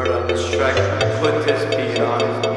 We're on this track, put this beat on.